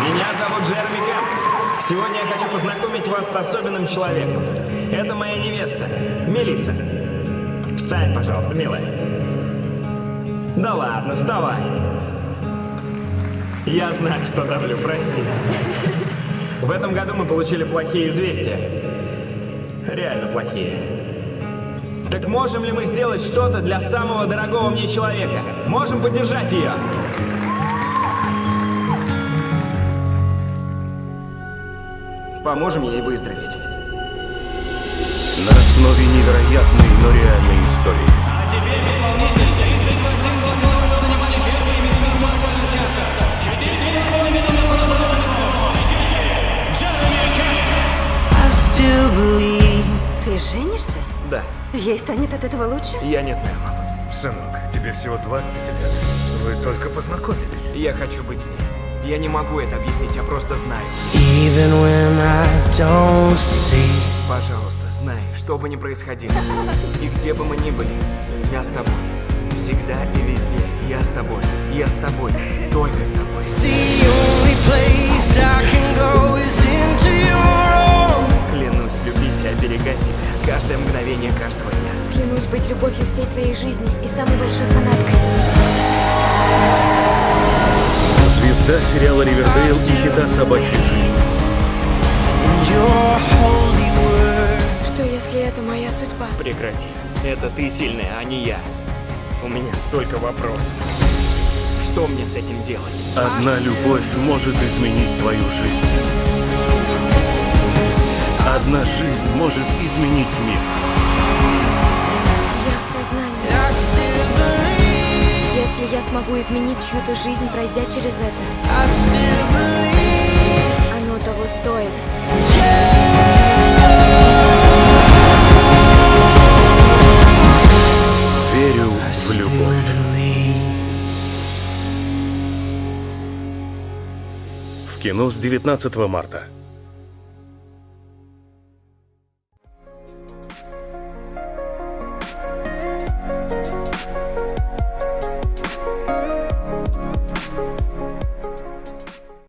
Меня зовут Джереми Кэмп. Сегодня я хочу познакомить вас с особенным человеком. Это моя невеста, Мелиса. Встань, пожалуйста, милая. Да ладно, вставай. Я знаю, что давлю, прости. В этом году мы получили плохие известия. Реально плохие. Так можем ли мы сделать что-то для самого дорогого мне человека? Можем поддержать ее? Поможем ей выздороветь. На основе невероятной, но реальной истории. I still believe Ты женишься? Да, Ей станет от этого лучше? я не знаю, мама. Сынок, тебе всего 20 лет. Вы только познакомились. Я хочу быть с ней. Я не могу это объяснить, я просто знаю. even when I don't see. Пожалуйста, знай, что бы ни происходило, и где бы мы ни были, я с тобой. Всегда и везде. Я с тобой. Я с тобой. Только с тобой. The only place I can go is into your arms. Клянусь любить и оберегать тебя каждое мгновение каждого дня. Клянусь быть любовью всей твоей жизни и самой большой фанаткой. Звезда сериала «Ривердейл» и хита holy word. Что если это моя судьба? Прекрати. Это ты сильная, а не я. У меня столько вопросов. Что мне с этим делать? Одна любовь может изменить твою жизнь. Одна жизнь может изменить мир. Если я смогу изменить чью-то жизнь, пройдя через это, оно того стоит. Верю в любовь. В кино с 19 марта.